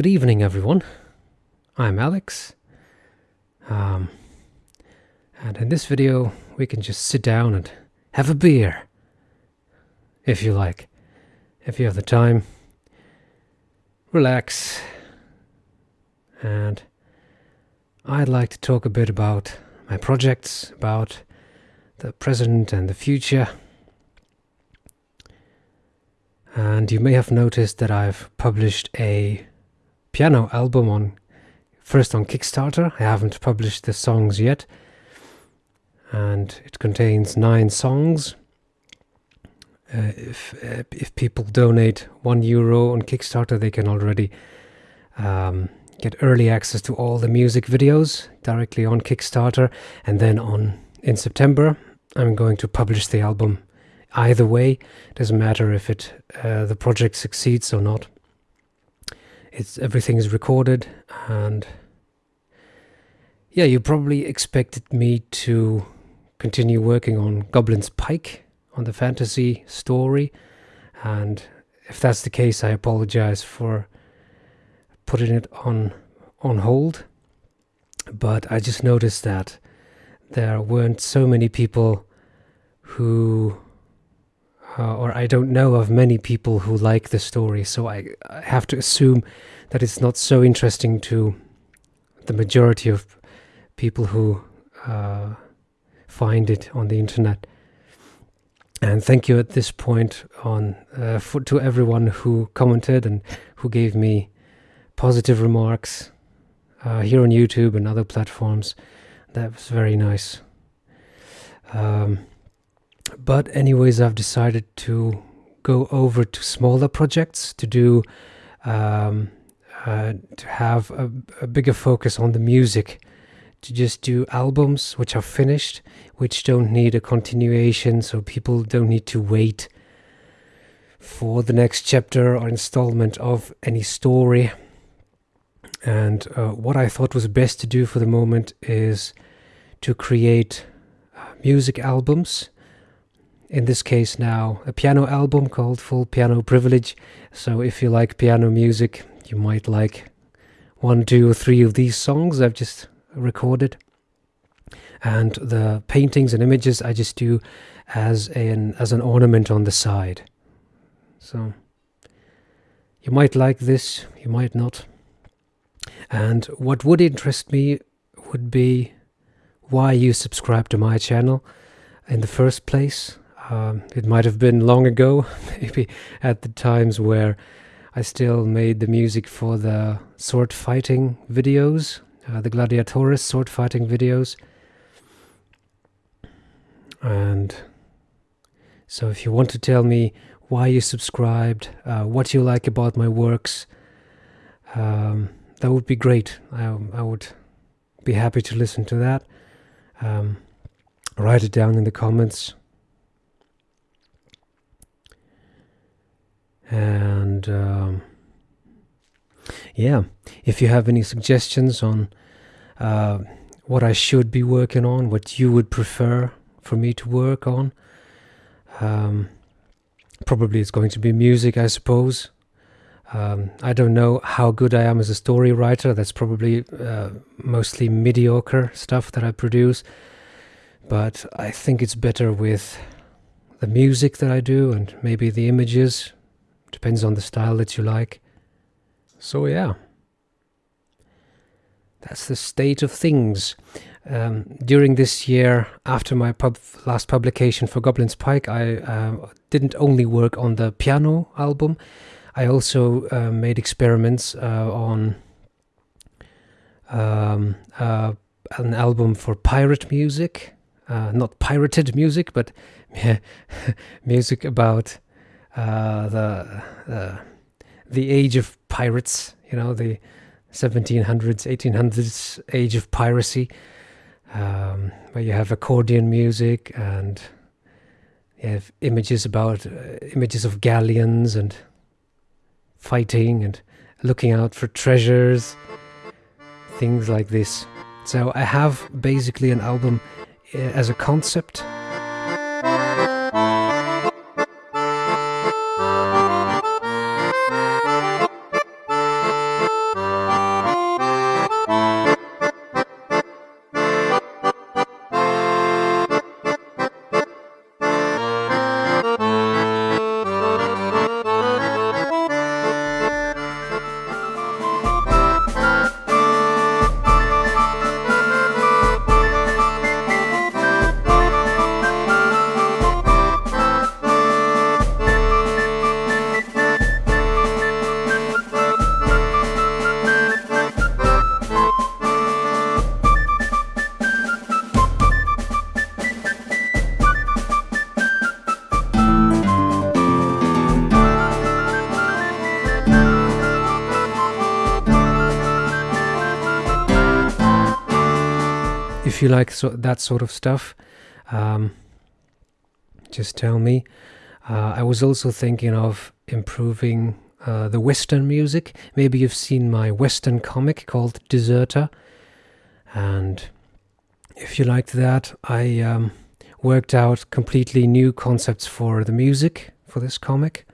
Good evening, everyone. I'm Alex. Um, and in this video, we can just sit down and have a beer. If you like. If you have the time, relax. And I'd like to talk a bit about my projects, about the present and the future. And you may have noticed that I've published a piano album on first on Kickstarter. I haven't published the songs yet. And it contains nine songs. Uh, if uh, if people donate one euro on Kickstarter, they can already um, get early access to all the music videos directly on Kickstarter. And then on in September, I'm going to publish the album. Either way, doesn't matter if it uh, the project succeeds or not it's everything is recorded and yeah you probably expected me to continue working on goblin's pike on the fantasy story. And if that's the case i apologize for putting it on on hold. But i just noticed that there weren't so many people who uh, or I don't know of many people who like the story, so I, I, have to assume that it's not so interesting to the majority of people who uh, find it on the internet. And thank you at this point on uh, for, to everyone who commented and who gave me positive remarks uh, here on YouTube and other platforms. That was very nice. Um, but anyways, I've decided to go over to smaller projects to do um, uh, to have a, a, bigger focus on the music. To just do albums which are finished which don't need a continuation so people don't need to wait for the next chapter or installment of any story. And uh, what I thought was best to do for the moment is to create uh, music albums in this case now a piano album called Full Piano Privilege. So if you like piano music, you might like one, two, or three of these songs I've just recorded. And the paintings and images I just do as an as an ornament on the side. So you might like this, you might not. And what would interest me would be why you subscribe to my channel in the first place um, it might have been long ago, maybe at the times where I still made the music for the sword fighting videos, uh, the Gladiatoris sword fighting videos. And so if you want to tell me why you subscribed, uh, what you like about my works, um, that would be great. I, I, would be happy to listen to that. Um, write it down in the comments. And um, yeah if you have any suggestions on uh, what I should be working on what you would prefer for me to work on um, probably it's going to be music I suppose. Um, I don't know how good I am as a story writer that's probably uh, mostly mediocre stuff that I produce. But I think it's better with the music that I do and maybe the images Depends on the style that you like. So yeah, that's the state of things. Um, during this year, after my pub last publication for Goblin's Pike, I uh, didn't only work on the piano album, I also uh, made experiments uh, on um, uh, an album for pirate music. Uh, not pirated music, but music about uh, the uh, the age of pirates. You know, the 1700s, 1800s age of piracy, um, where you have accordion music and you have images about uh, images of galleons and fighting and looking out for treasures, things like this. So I have basically an album uh, as a concept if you like so, that sort of stuff, um, just tell me. Uh, I was also thinking of improving uh, the Western music. Maybe you've seen my Western comic called Deserter. And if you liked that, I um, worked out completely new concepts for the music for this comic.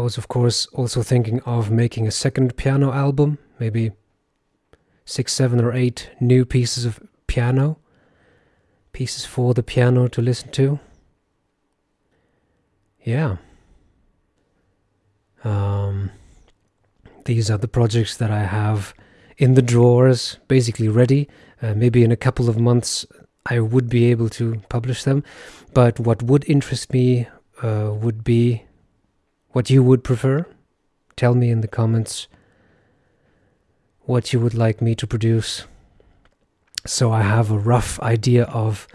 I was, of course, also thinking of making a second piano album, maybe six, seven, or eight new pieces of piano, pieces for the piano to listen to. Yeah. Um, these are the projects that I have in the drawers, basically ready. Uh, maybe in a couple of months I would be able to publish them. But what would interest me uh, would be what you would prefer. Tell me in the comments what you would like me to produce so I have a rough idea of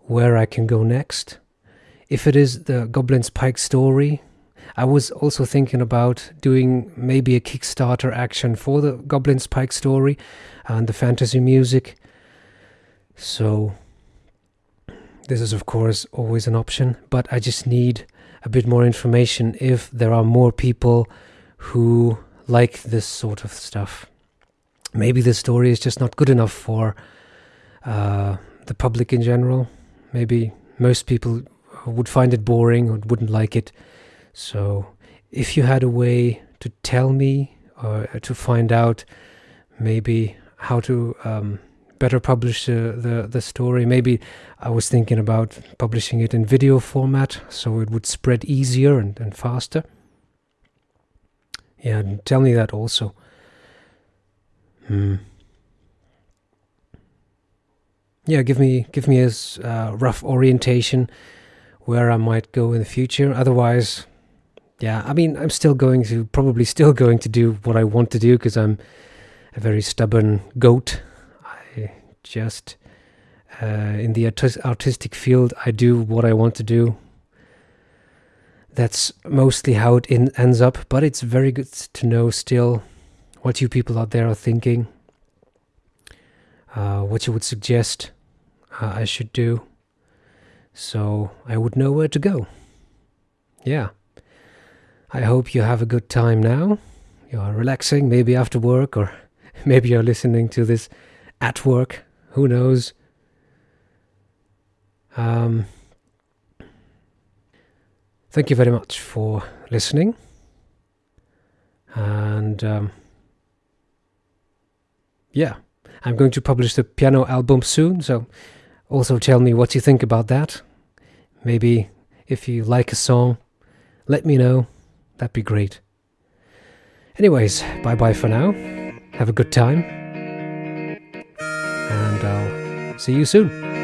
where I can go next. If it is the Goblin's Pike story, I was also thinking about doing maybe a Kickstarter action for the Goblin's Pike story and the fantasy music. So, this is of course always an option, but I just need a bit more information if there are more people who like this sort of stuff. Maybe the story is just not good enough for uh, the public in general. Maybe most people would find it boring or wouldn't like it. So, if you had a way to tell me or to find out maybe how to um, better publish uh, the the story. Maybe I was thinking about publishing it in video format so it would spread easier and, and faster. Yeah, tell me that also. Hmm. Yeah, give me give me a uh, rough orientation where I might go in the future. Otherwise, yeah, I mean, I'm still going to probably still going to do what I want to do because I'm a very stubborn goat just uh, in the artistic field, I do what I want to do. That's mostly how it ends up, but it's very good to know still what you people out there are thinking, uh, what you would suggest uh, I should do, so I would know where to go. Yeah. I hope you have a good time now. You are relaxing, maybe after work, or maybe you're listening to this at work. Who knows? Um, thank you very much for listening. And um, yeah, I'm going to publish the piano album soon, so also tell me what you think about that. Maybe if you like a song, let me know. That'd be great. Anyways, bye bye for now. Have a good time See you soon.